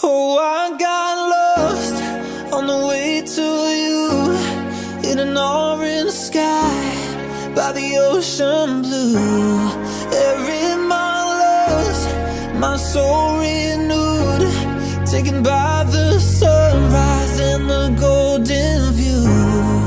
Oh, I got lost on the way to you in an orange sky by the ocean blue. Every mile lost, my soul renewed, taken by the sunrise and the golden view.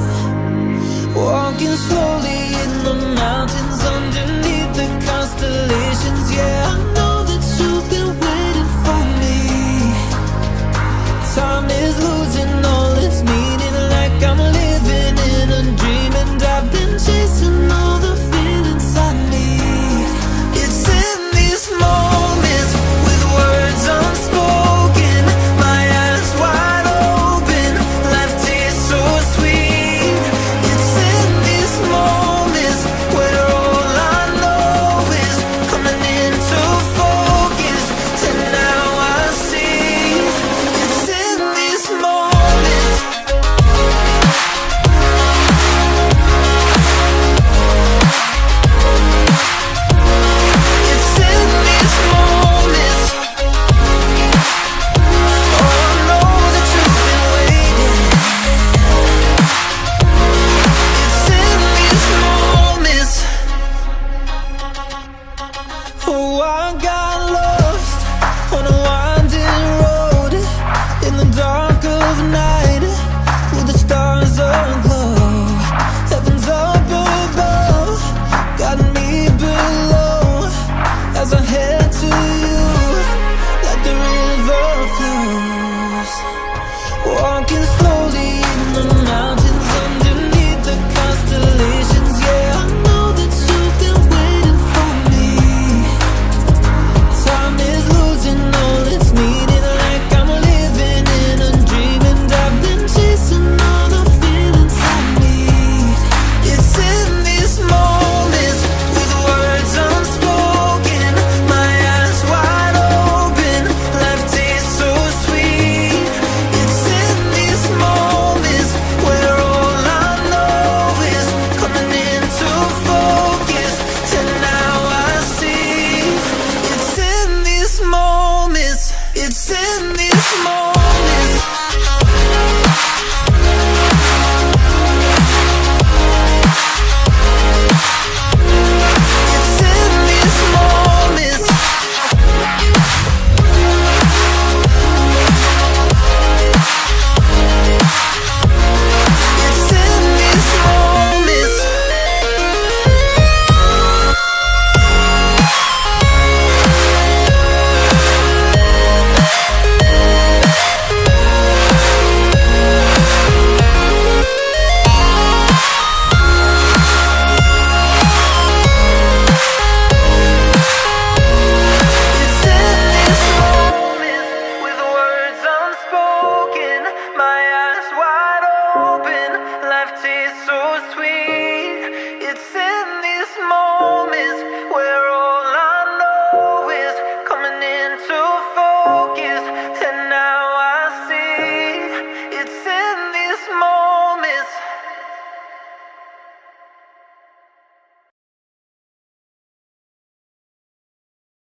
moment.